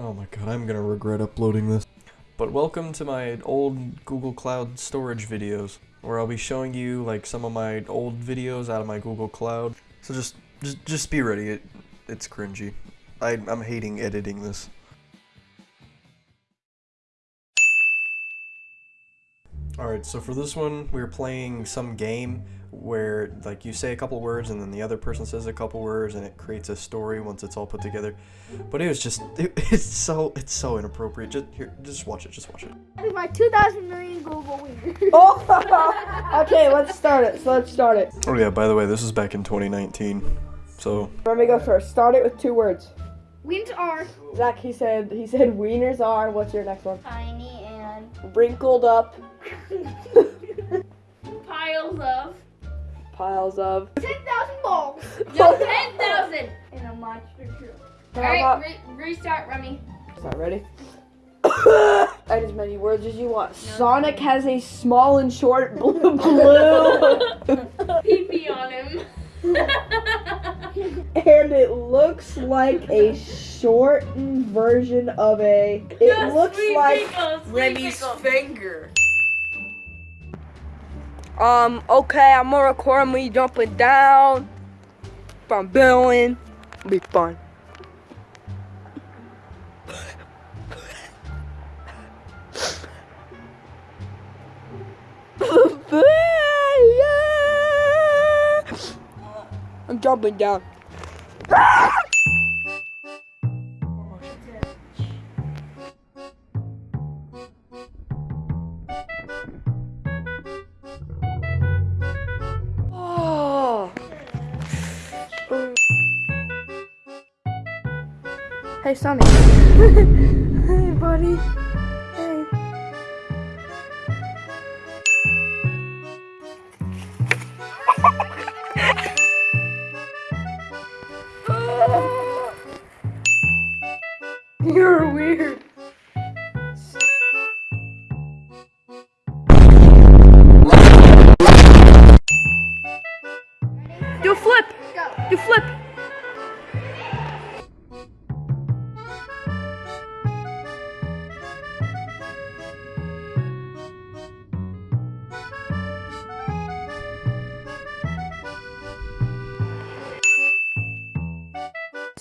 Oh my god, I'm gonna regret uploading this. But welcome to my old Google Cloud storage videos, where I'll be showing you like some of my old videos out of my Google Cloud. So just, just, just be ready. It, it's cringy. I, I'm hating editing this. Alright, so for this one, we are playing some game where, like, you say a couple words and then the other person says a couple words and it creates a story once it's all put together. But it was just, it, it's so, it's so inappropriate. Just, here, just watch it, just watch it. My 2,000 million Google winners. Oh, okay, let's start it. So let's start it. Oh yeah, by the way, this is back in 2019. So, Let me go first. Start it with two words. Wins are Zach, he said, he said wieners are. What's your next one? tiny and Wrinkled up piles of piles of. 10,000 balls. Yo, 10,000 in a monster truck. How Alright, about- re- restart, Remy. Start ready. Add as many words as you want. Sonic has a small and short blue. blue. Pee pee on him. and it looks like a shortened version of a. It looks like Remy's finger. Um, okay, I'm gonna record me jumping down from building. Be fun. I'm jumping down. Hey, Sonny. hey, buddy. Hey. You're weird.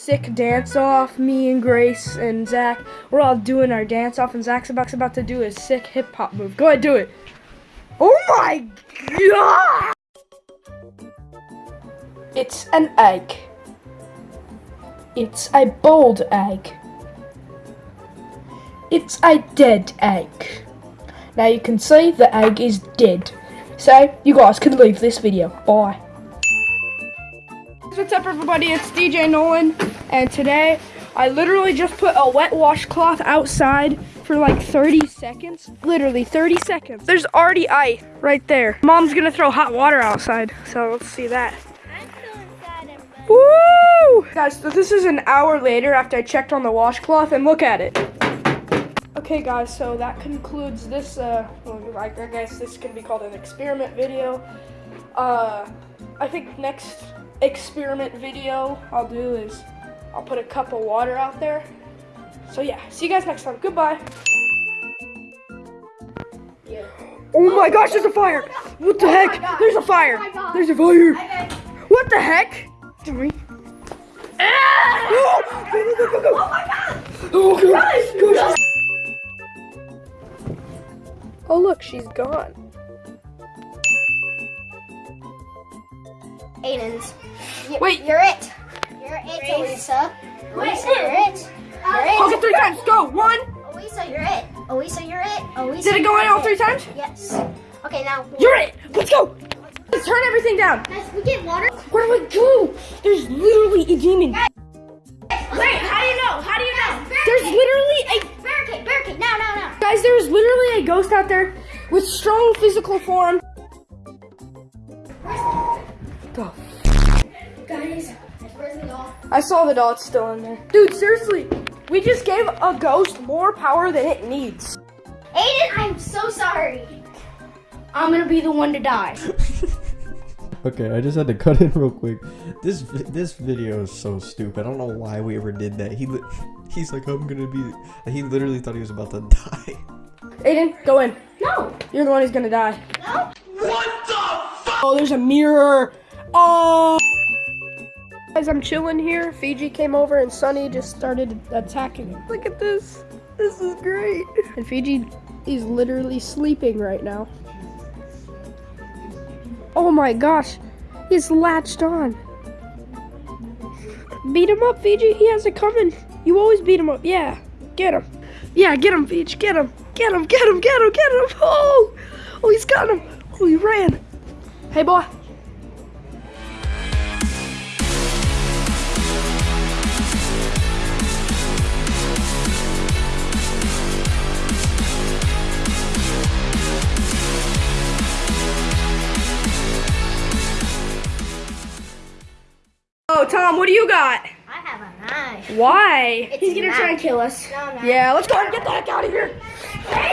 Sick dance off. Me and Grace and Zach. We're all doing our dance off, and Zach's about, to do a sick hip hop move. Go ahead, do it. Oh my god! It's an egg. It's a boiled egg. It's a dead egg. Now you can see the egg is dead. So you guys can leave this video. Bye. What's up everybody, it's DJ Nolan and today I literally just put a wet washcloth outside for like 30 seconds. Literally 30 seconds. There's already ice right there. Mom's gonna throw hot water outside, so let's see that. Woo! Guys, so this is an hour later after I checked on the washcloth and look at it. Okay guys, so that concludes this, uh, I guess this can be called an experiment video. Uh, I think next experiment video I'll do is I'll put a cup of water out there. So yeah, see you guys next time. Goodbye. Oh my gosh, there's a fire! What the oh heck? There's a fire! Oh there's a fire! What the heck? Three. Oh, go, go, go, go, go. Oh, oh go, go, she's- Oh, look, she's gone. Aiden's. Wait. You're it. You're it, Elisa. Elisa, you're it. Okay, it. three times. Go. One. Elisa, you're it. Elisa, you're it. Elisa. Did it go in all three times? Yes. Okay, now. You're it. Let's go. Let's turn everything down. Guys, we get water. Where do I go? There's literally a demon. Wait, how do you know? How do you know? There's literally a barricade, barricade. Now, now, now. guys. There's literally a ghost out there with strong physical form. I saw the dot still in there. Dude, seriously, we just gave a ghost more power than it needs. Aiden, I'm so sorry. I'm gonna be the one to die. Okay, I just had to cut in real quick. This this video is so stupid. I don't know why we ever did that. He He's like, I'm gonna be. He literally thought he was about to die. Aiden, go in. No. You're the one who's gonna die. No. What the? Oh, there's a mirror. Oh. Guys, I'm chilling here. Fiji came over and Sunny just started attacking him. Look at this. This is great. And Fiji is literally sleeping right now. Oh my gosh. He's latched on. Beat him up, Fiji. He has it coming. You always beat him up. Yeah. Get him. Yeah, get him, Fiji. Get him. Get him. Get him. Get him. Get him. Oh. Oh, he's got him. Oh, he ran. Hey, boy. Tom, what do you got? I have a knife. Why? He's gonna try and kill us. No. Yeah, let's go and get the heck out of here.